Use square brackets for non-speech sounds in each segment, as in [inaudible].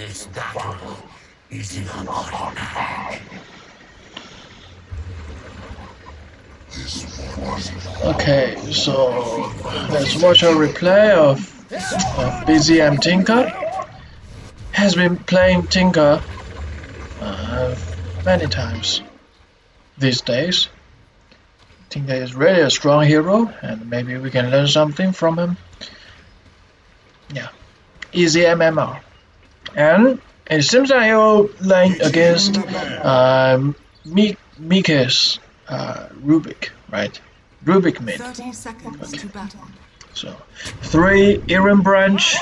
This battle is in our hand. Okay, so let's watch a replay of, of BZM Tinker. Has been playing Tinker uh, many times these days. Tinker is really a strong hero, and maybe we can learn something from him. Yeah, easy MMR. And it seems like you're playing against um, Mi Mika's uh, Rubik, right? Rubik mid. 30 seconds. So, three Iron Branch,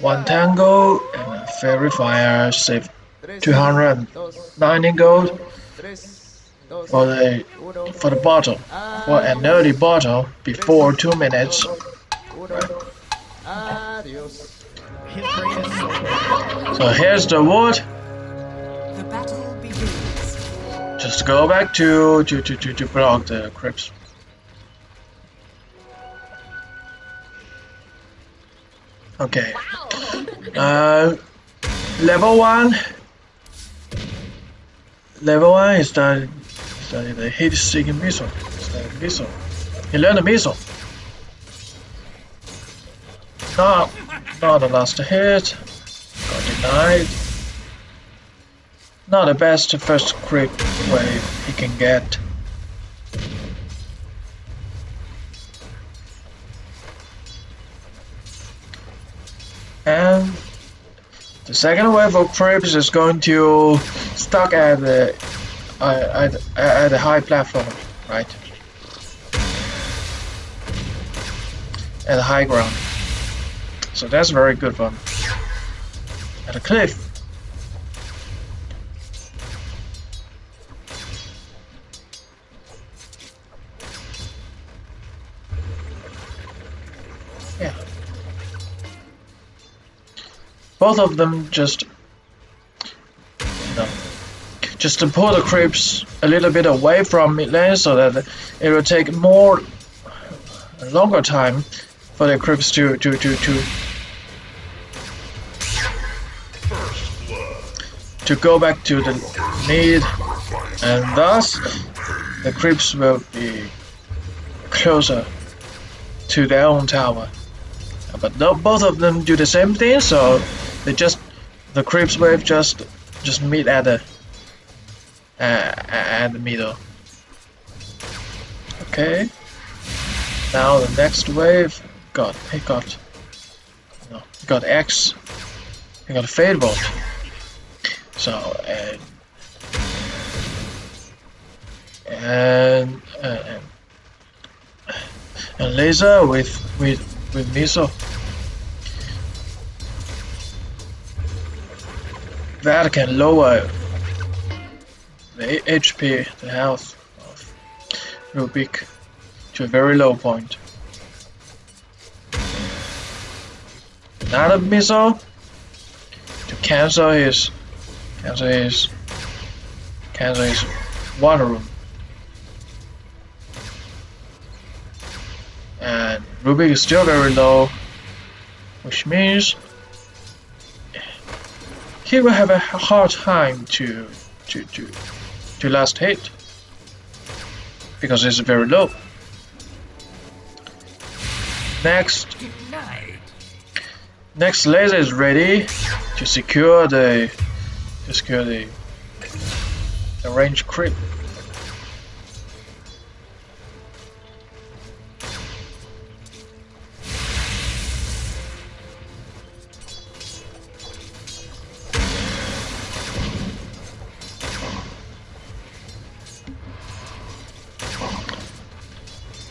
one Tango, and a Faerie Fire, save 290 gold for the for the bottle, for an early bottle before two minutes. So here's the wood. The battle begins. Just go back to to to to, to block the creeps. Okay. Uh, level one. Level one is the is the, the heat-seeking missile. The missile. He learned the missile. Not not the last hit. Not the best first crit wave he can get. And the second wave of creeps is going to stuck at the uh, at, at the high platform, right? At the high ground. So that's very good one. At a cliff. Yeah. Both of them just just to pull the creeps a little bit away from mid lane so that it will take more longer time for the creeps to to to to to go back to the mid and thus the creeps will be closer to their own tower. But no, both of them do the same thing so they just the creeps wave just just meet at the uh, at the middle. Okay. Now the next wave got he got no got X he got Fade Bolt so and and and, and laser with with with Miso that can lower the HP, the health of Rubik to a very low point. Another missile to cancel his cancel his water rune. And Rubik is still very low, which means he will have a hard time to to to to last hit because it's very low. Next, next laser is ready to secure the to secure the the range creep.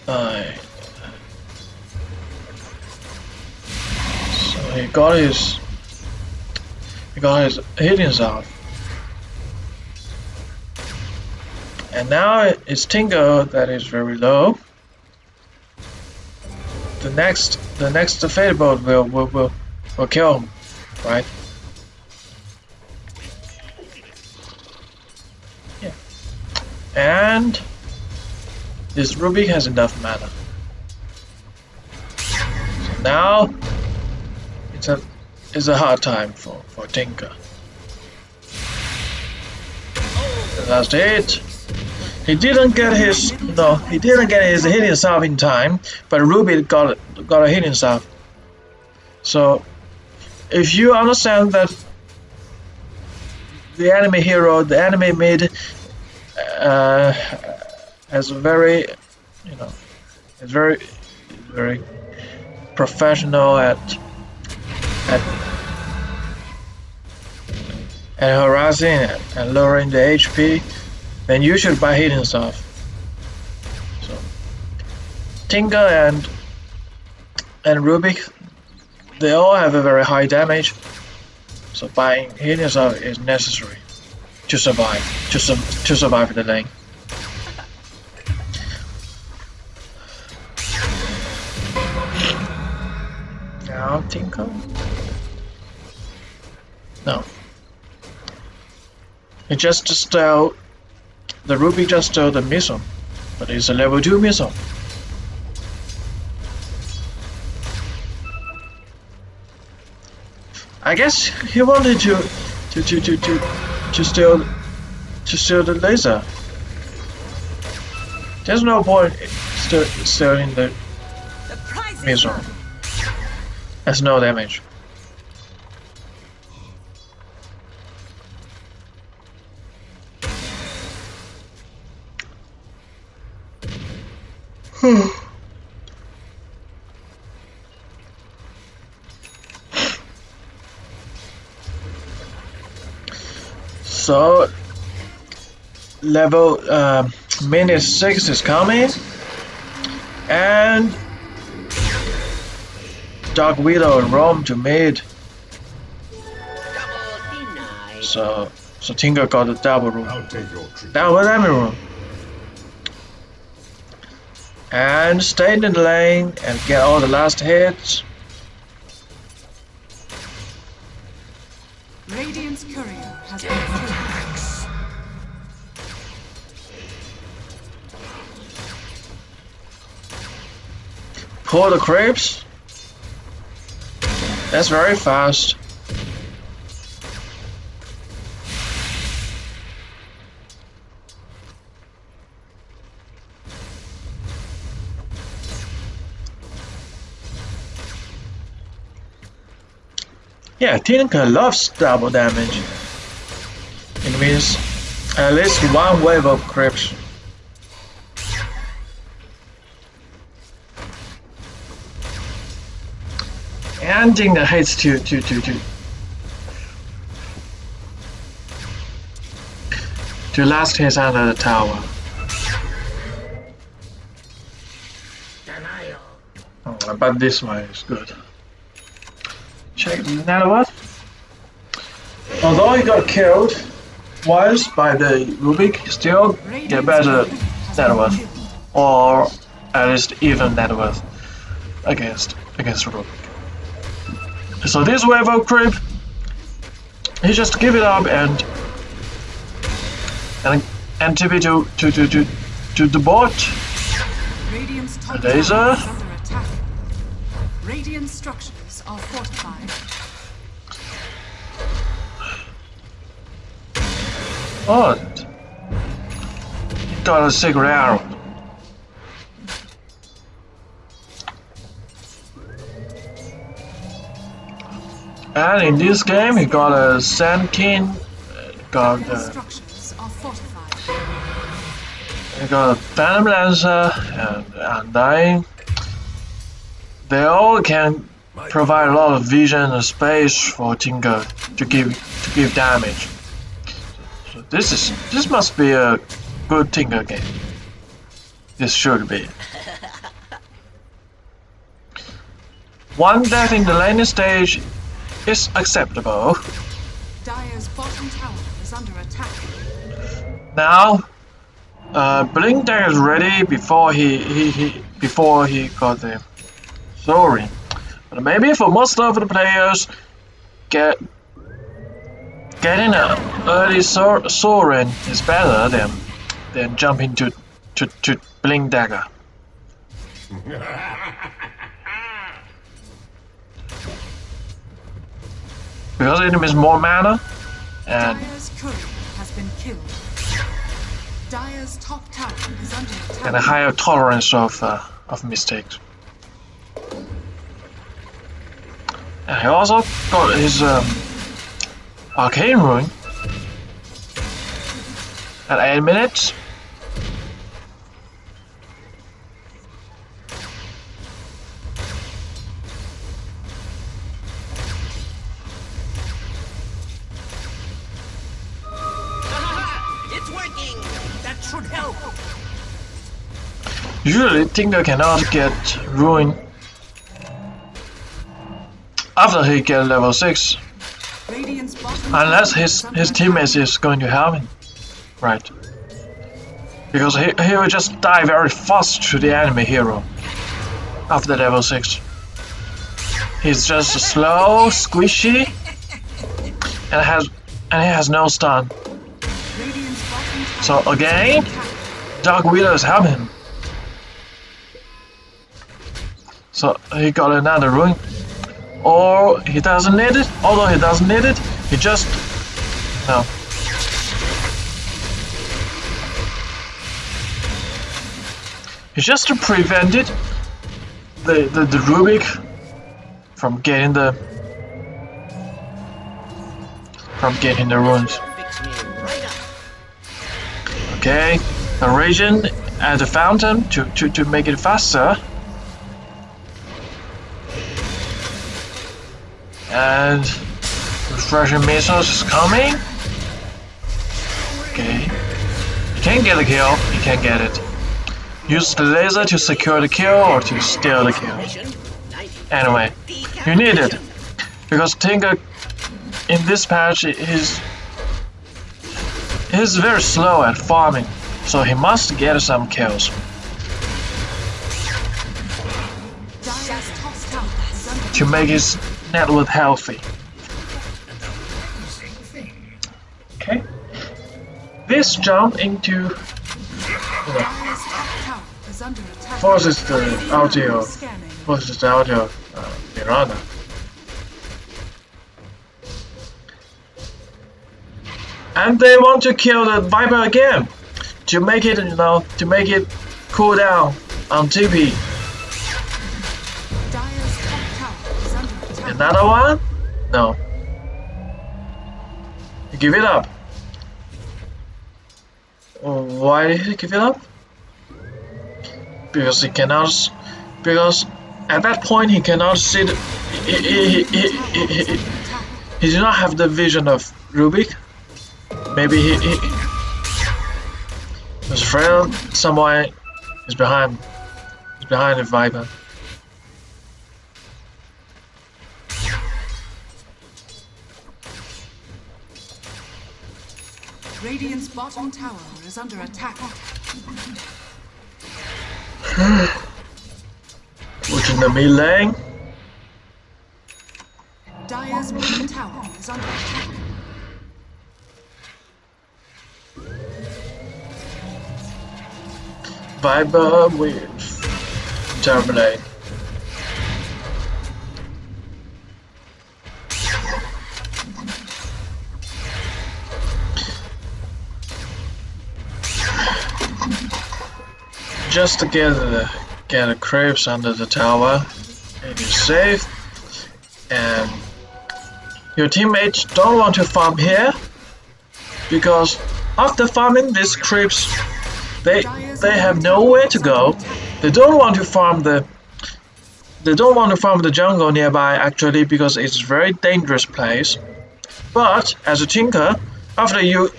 Aye. So he got his his hittings off. And now it's Tingo that is very low. The next the next Fade Bolt will will will, will kill him, right? Yeah. And this Ruby has enough mana. So now it's a is a hard time for, for Tinker. That's it. He didn't get his no, he didn't get his hit himself in time, but Ruby got got a hit himself. So if you understand that the enemy hero, the enemy mid uh, has a very you know is very very professional at at at harassing and lowering the HP, then you should buy hidden stuff. So Tinker and and Rubik, they all have a very high damage. So buying hidden stuff is necessary to survive to, su to survive the lane. Now Tinker. No. It just stole uh, the Ruby just stole the missile, but it's a level 2 missile. I guess he wanted to to to to to, to steal to steal the laser. There's no point still stealing the The missile. That's no damage. So level uh, minute six is coming and Dark Widow and roam to mid. So so Tinker got a double room. I'll take your treat. Double enemy room. And stay in the lane and get all the last hits. Radiant's courier has been killed. Pull the creeps. That's very fast. Yeah, Tinker loves double damage. It means at least one wave of creeps. And Tinker hates to to to to to last his under the tower. Oh, but this one is good. Check now what? Although he got killed once by the Rubik, still get better worth, or at least even worth against against Rubik. So this wave of creep, he just give it up and and and TP to to to to to the bot. Radiant's Laser. tower is under attack. Radiant structures are fortified. What? Got a sacred arrow. And in this game, he got a Sand King, uh, got a, structures are he got a Phantom Lancer, and, and I, they all can provide a lot of vision and space for Tinker to give to give damage. This is this must be a good Tinker game. This should be. [laughs] One death in the laning stage is acceptable. Dire's bottom tower is under attack. Now, uh, Blink Dagger is ready before he, he, he before he got the Soul Ring. But maybe for most of the players, get getting an early Soul Ring is better than than jumping to to, to Blink Dagger. [laughs] because enemies more mana, and Dire's has been killed. Dire's top is under and a higher tolerance of uh, of mistakes. And he also got his um, arcane Rune. at eight minutes. It's working! That should help! Usually, Tinker cannot get rune after he get level six, Radiant's bottom Ah, unless his his attack. teammates is going to help him, right? Because he he will just die very fast to the enemy hero after level six. He's just slow, squishy, and has and he has no stun. So again. Dark Widows help him. So he got another rune. Or he doesn't need it. Although he doesn't need it, he just no. He just prevented the, the, the Rubik from getting the from getting the runes. Okay, a region and a fountain to, to, to make it faster. And refreshing missiles is coming. Okay. You can't get a kill, you can't get it. Use the laser to secure the kill or to steal the kill. Anyway, you need it. Because Tinker in this patch is he's very slow at farming, so he must get some kills. To make his network healthy. This jump into forces the audio forces the audio uh, Mirana. And they want to kill the Viper again to make it, you know, to make it cool down on TP. Another one? No. Give it up. Why did he give it up? Because he cannot. Because at that point he cannot see. The, he, he, he, he, he, did not have the vision of Rubik. Maybe he, he was afraid someone is behind. Is behind the Viper. Radiant's bottom tower is under attack. Which in the lane. Dire's middle tower is under attack. Viper with Terminate. Just to get the get a cribs under the tower, it is safe, and your teammates don't want to farm here because after farming these creeps they they have nowhere to go. They don't want to farm the they don't want to farm the jungle nearby actually because it's a very dangerous place. But as a tinker, after you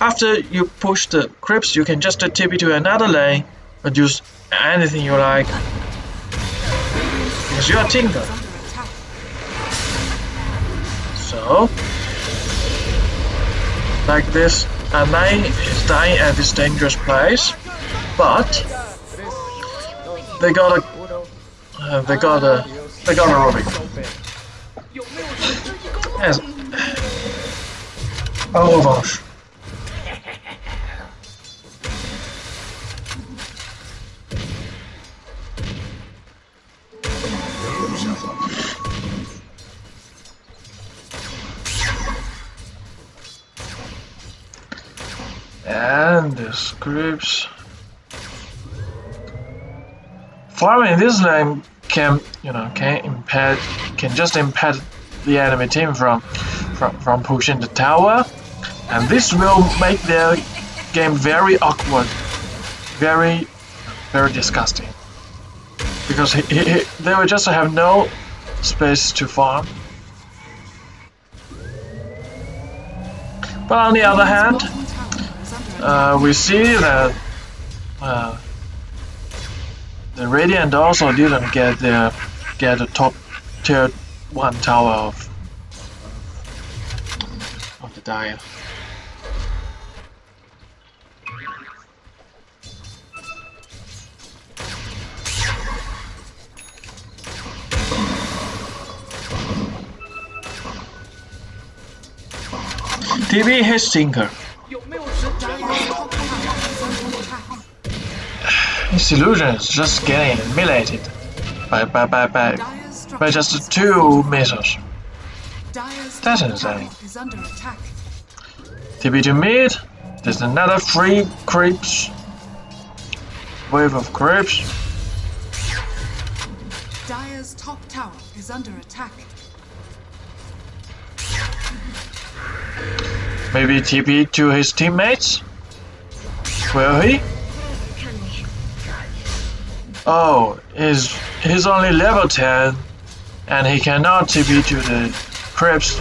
after you push the creeps, you can just TP to another lane use anything you like. Because you're a tinker. So, like this, Anai is dying at this dangerous place, but they got a, uh, they got a, they got a Rubik. Yes. En revanche. And the scripts. Farming this lane can, you know, can impede, can just impede the enemy team from, from, from pushing the tower, and this will make their game very awkward, very, very disgusting because he, he, he, they will just have no space to farm. But on the other hand, uh, we see that uh, the Radiant also didn't get their get the top tier one tower of of the Dire. TB hits Tinker. Dire's top tower is under attack. His illusion is just getting annihilated by by by by, by just two missiles. Dire's That's insane. tower is under attack. TB to mid. There's another three creeps. Wave of creeps. Dire's top tower is under attack. Maybe TP to his teammates? Will he? Oh, he's, he's only level 10 and he cannot TP to the creeps.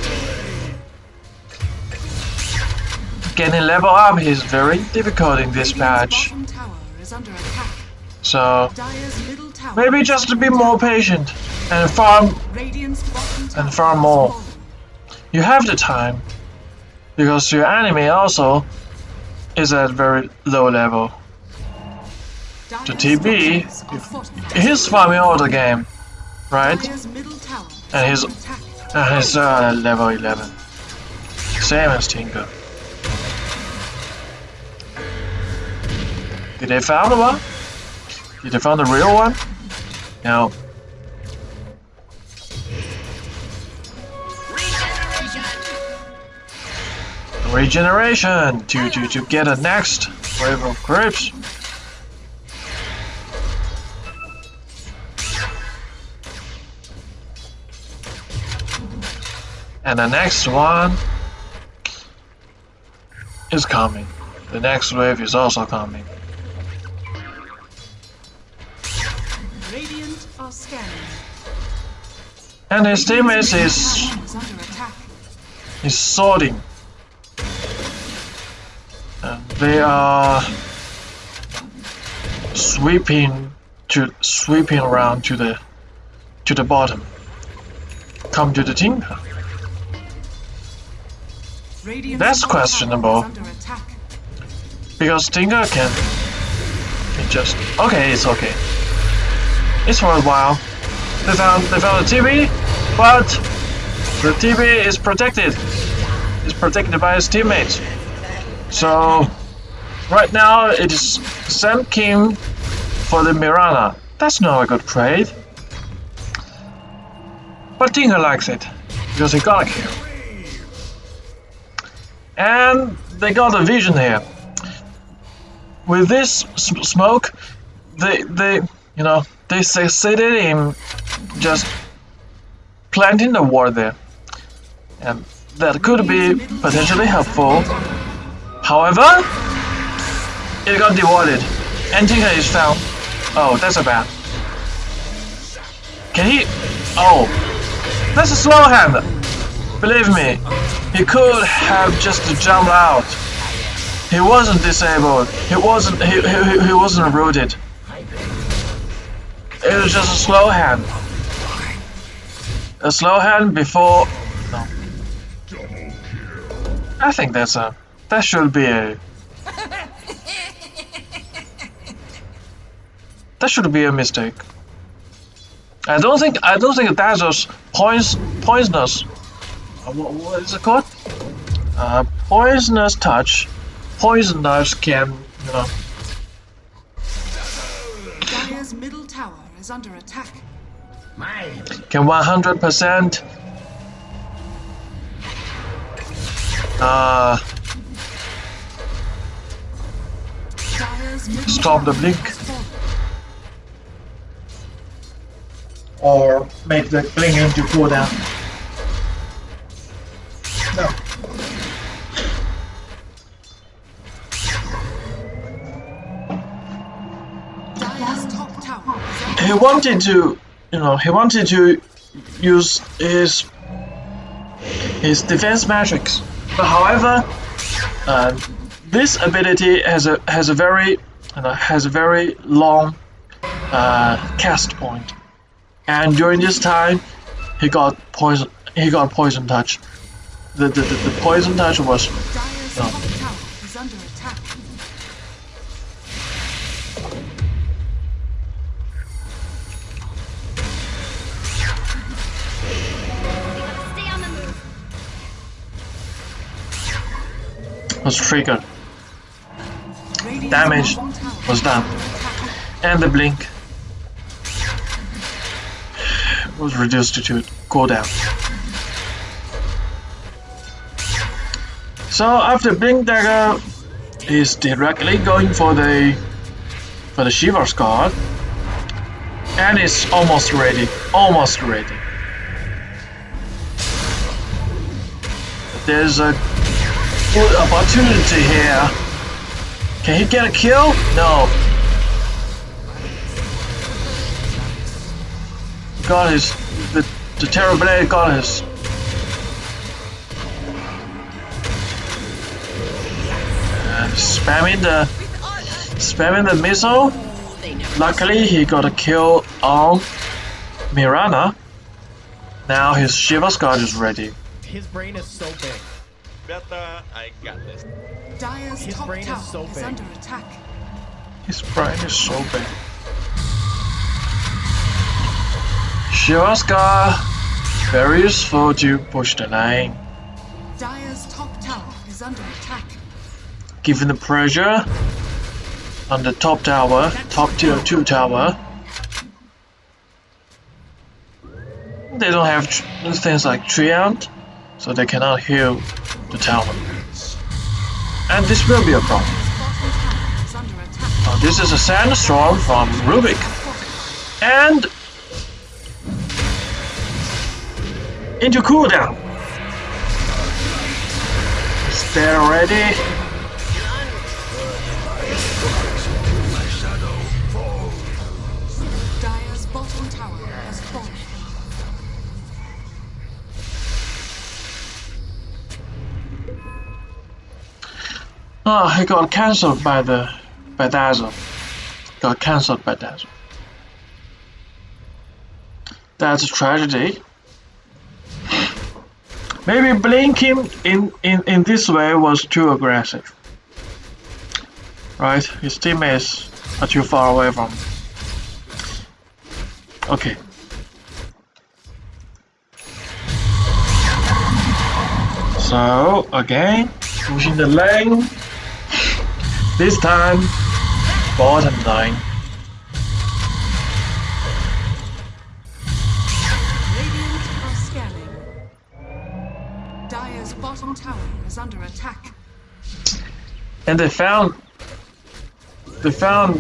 Getting level up is very difficult in this patch, bottom tower is under attack. so Dire's middle tower. maybe just to be more patient and farm. Radiant's bottom tower And farm more. You have the time because your enemy also is at very low level. The TB, structures are fortified. He's farming all the game, right? Dire's middle tower is And he's- And he's uh, at level 11. Same as Tinker. Did they found one? Did they found the real one? No. Regeneration! To, to, to get a next wave of creeps. And the next one is coming. The next wave is also coming. Radiant are scanning. And his teammates is is sorting. They are sweeping to sweeping around to the to the bottom. Come to the Tinker. That's questionable. is under attack. Because Tinker can, can just okay, it's okay. It's for a while. They found they found a TV, but the TV is protected. It's protected by his teammates. So right now it is Sand King for the Mirana. That's not a good trade. But Tinker likes it because he got a kill. And they got a vision here with this smoke, they they you know they succeeded in just planting the ward there, and that could be potentially helpful. However, it got and Tinker is found. Oh, that's a bad. Can he? Oh, that's a slow hand. Believe me, he could have just jumped out. He wasn't disabled. He wasn't. He, he, he wasn't rooted. It was just a slow hand. A slow hand before. No. I think that's a. That should be a. That should be a mistake. I don't think. I don't think Dazzle's points poisonous. Uh, What, what is it called? Uh, poisonous touch poison knives can, you know, Dire's middle tower is under attack. Can 100% uh, Stop the blink. Or make the blink into cooldown. No. Dire's top tower is under He wanted to, you know, he wanted to use his his defense matrix. But however, uh, this ability has a has a very you know, has a very long uh, cast point, and during this time, he got poison. He got poison touch. The the, the, the poison touch was No. was triggered. Damage was done. and the blink was reduced to cooldown. So after blink dagger is directly going for the for the Shiva's guard and it's almost ready, almost ready. There's a good opportunity here. Can he get a kill? No, got his the the Terrorblade got his uh, spamming the spamming the missile. Luckily he got a kill on Mirana. Now his Shiva's guard is ready. His brain is so big. Beta, I got this. Dire's His top brain is tower so is under attack. His brain is so big. Guard very useful to push the lane. Dire's top tower is under attack. given the pressure on the top tower, top tier 2 tower, they don't have things like Treant, so they cannot heal the tower. And this will be a problem. Bottom tower is under attack. Now, this is a sandstorm from Rubik, and into cooldown. Stay ready. Dire's bottom tower has fallen. Oh, he got cancelled by the by Dazzle. Got cancelled by Dazzle. That's a tragedy. Maybe blinking in, in, in this way was too aggressive. Right? His teammates are too far away from. him. Okay. So again, pushing the lane. This time, bottom line. Is under attack. And they found, they found,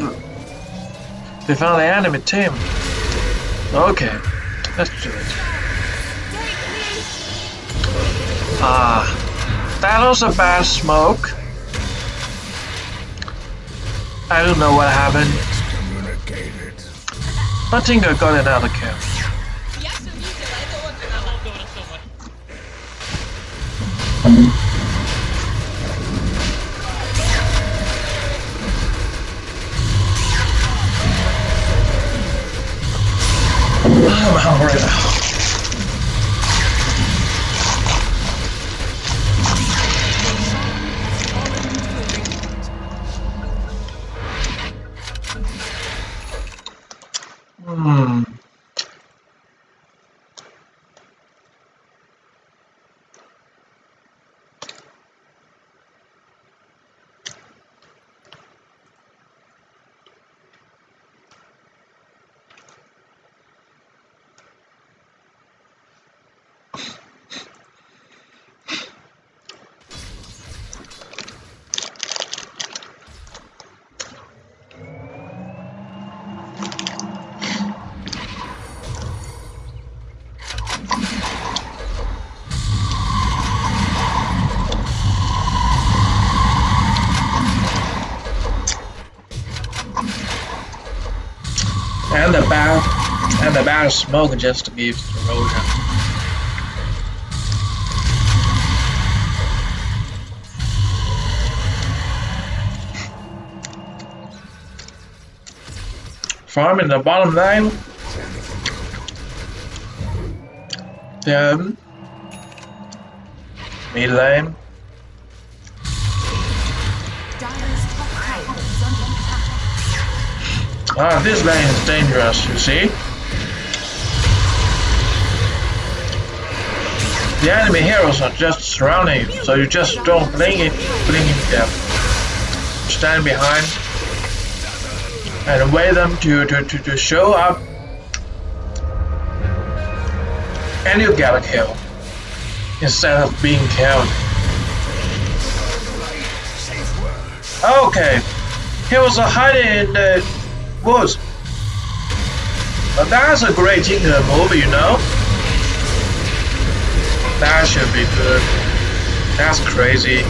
they found the enemy team. Okay, let's do it. Ah, that was a bad smoke. I don't know what happened, Excommunicated. but Tinker got another kill. And the bad and the bad smoke just gives erosion. Farm in the bottom line. Then mid lane. Ah, this lane is dangerous, you see? The enemy heroes are just surrounding you, so you just don't blink it, blink them. Stand behind and wait them to, to, to, to show up and you get a kill instead of being killed. Okay, he was hiding in the woods. But that's a great Tinker move, you know? That should be good. That's crazy.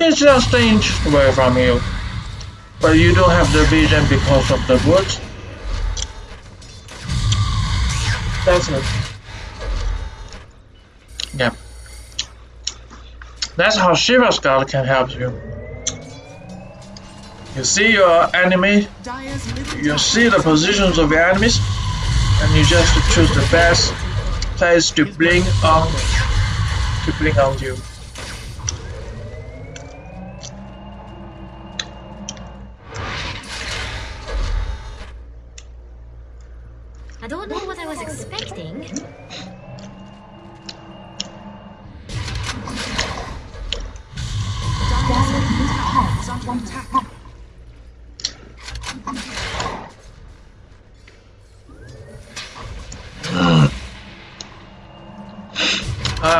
It's just an inch away from you. But you don't have the vision because of the woods. Yeah. That's how Shiva's Skull can help you. You see your enemy, you see the positions of your enemies, and you just choose the best place to blink on to blink on you.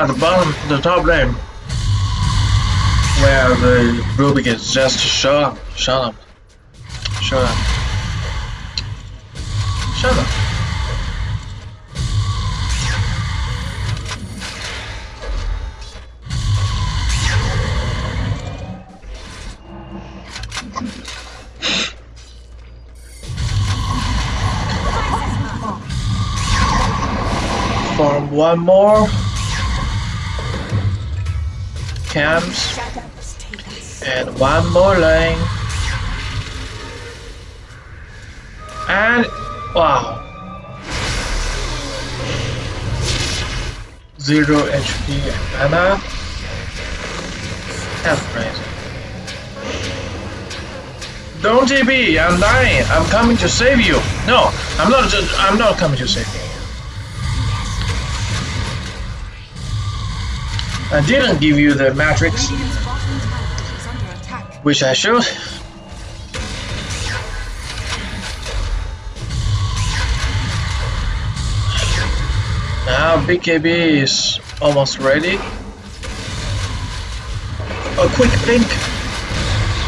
Ah, the bottom, the top lane, where the Rubik is just shut up, shut up, shut up, shut up. One more. Camps. And one more lane. And wow. Zero HP and mana. That's crazy. Don't TP, I'm dying. I'm coming to save you. No, I'm not just I'm not coming to save I didn't give you the matrix, which I should. Now BKB is almost ready. A quick blink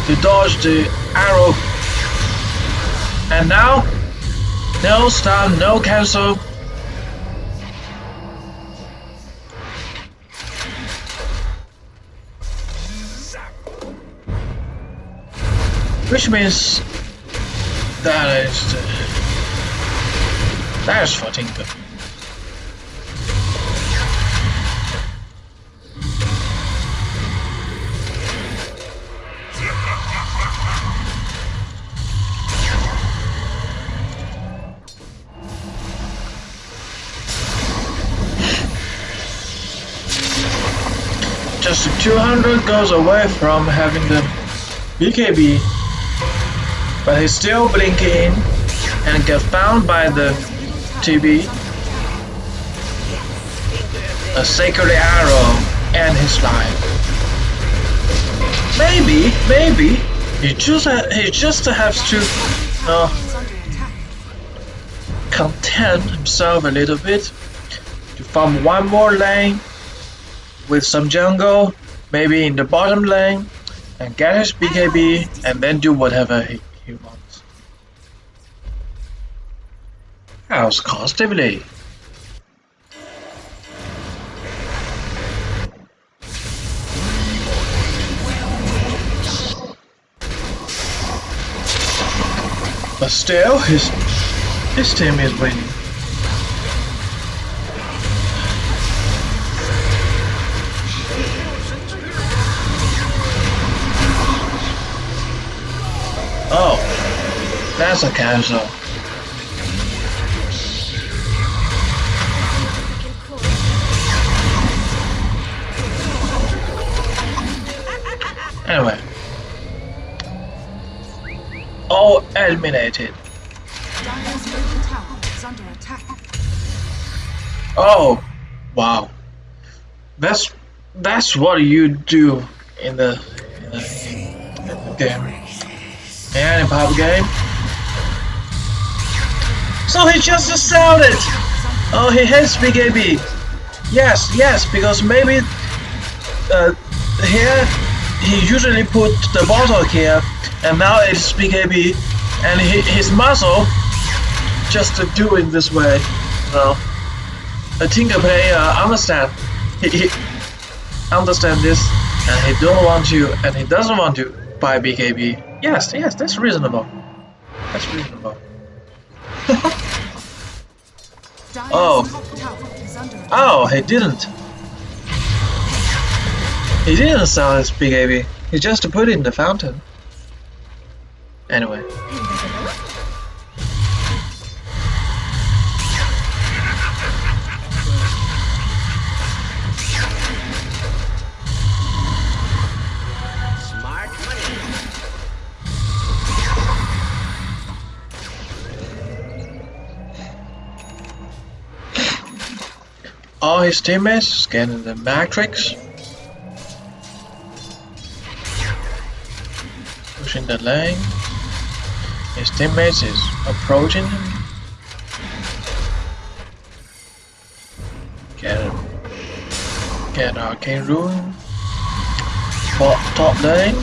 to dodge the arrow. And now, no stun, no cancel. Which means that is that is for Tinker. Just 200 goes away from having the BKB but he's still blinking and get found by the TB. A sacred arrow and his life. Maybe, maybe he just he just has to uh, content himself a little bit to farm one more lane with some jungle, maybe in the bottom lane, and get his BKB and then do whatever he, How's Constantly. But still, his his team is winning. Oh, that's a cancel. Anyway. All eliminated. Dire's middle tower is under attack. Oh, wow. That's that's what you do in the, in the, in the game. And in pub game. So he just shouted. Oh, he hates BKB. Yes, yes, because maybe uh, here he usually put the bottle here, and now it's BKB, and he, his muscle just to do it this way. You know, a Tinker player understand. He, he understand this, and he don't want to, and he doesn't want to buy BKB. Yes, yes, that's reasonable. That's reasonable. [laughs] Oh. top tower is under attack. Oh, he didn't. He didn't sell his BKB. He just put it in the fountain. Anyway. Smart money. All his teammates scanning the matrix. The lane. His teammates is approaching him. Get get arcane rune. For top lane.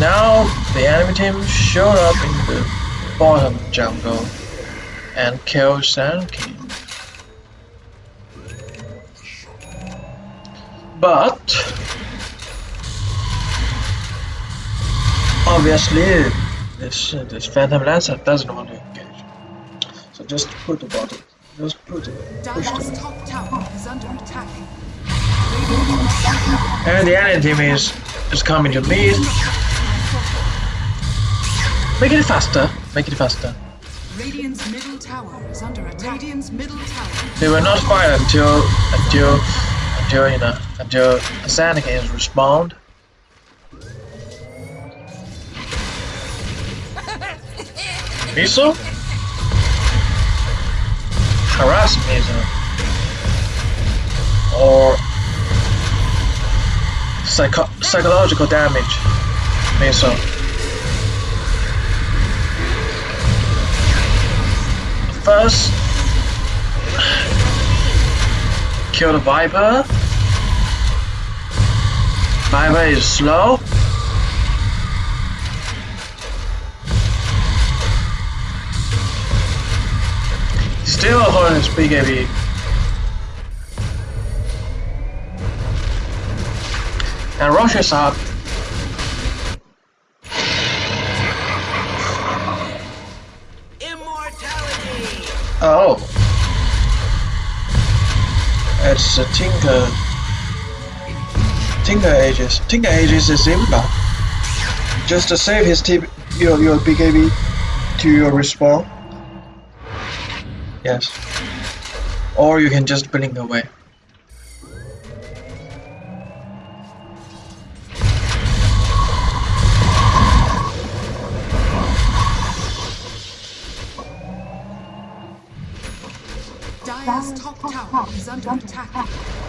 Now the enemy team showed up in the bottom jungle and killed Sand King. But obviously this this Phantom Lancer doesn't want to engage. So just put the bottom. Just put it. Push the top tower is under attack. And the enemy team is is coming to meet. Make it faster. Make it faster. Radiant's middle tower is under attack. Radiant's middle tower. They will not fight until until until you know until Sand King is respawned. Miso? Harass Miso. Or psycho psychological damage Miso. First kill the Viper. Viper is slow. Holding his BKB. And rushes up. Immortality. Oh. It's a Tinker. Tinker Aegis. Tinker Aegis is Imba. Just to save his tip, your, your BKB to your respawn. Yes. Or you can just blink away. Dire's top tower is under attack.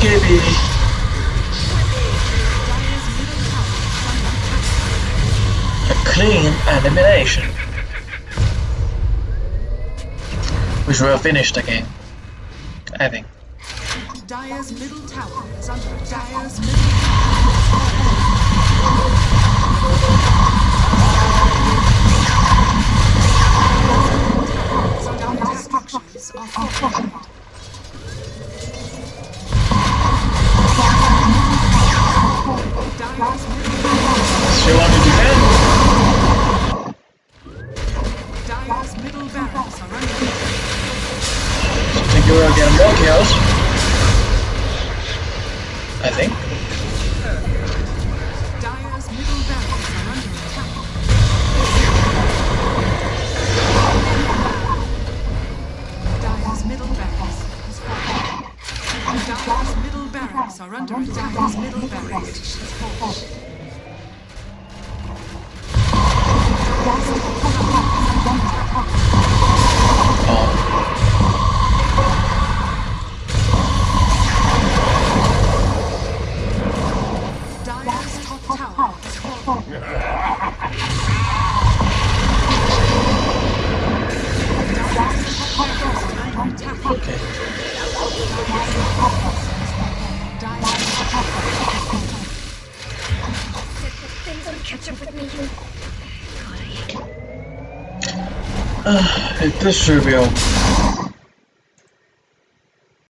Middle tower is under attack. A clean elimination. Which will finish the game. I think. Dire's middle tower is under. Dire's middle structures are fortified. Dire's middle, Still want to defend? Dire's middle barracks are under So I think you will get more kills. I think. Are under attack. Has this should be okay.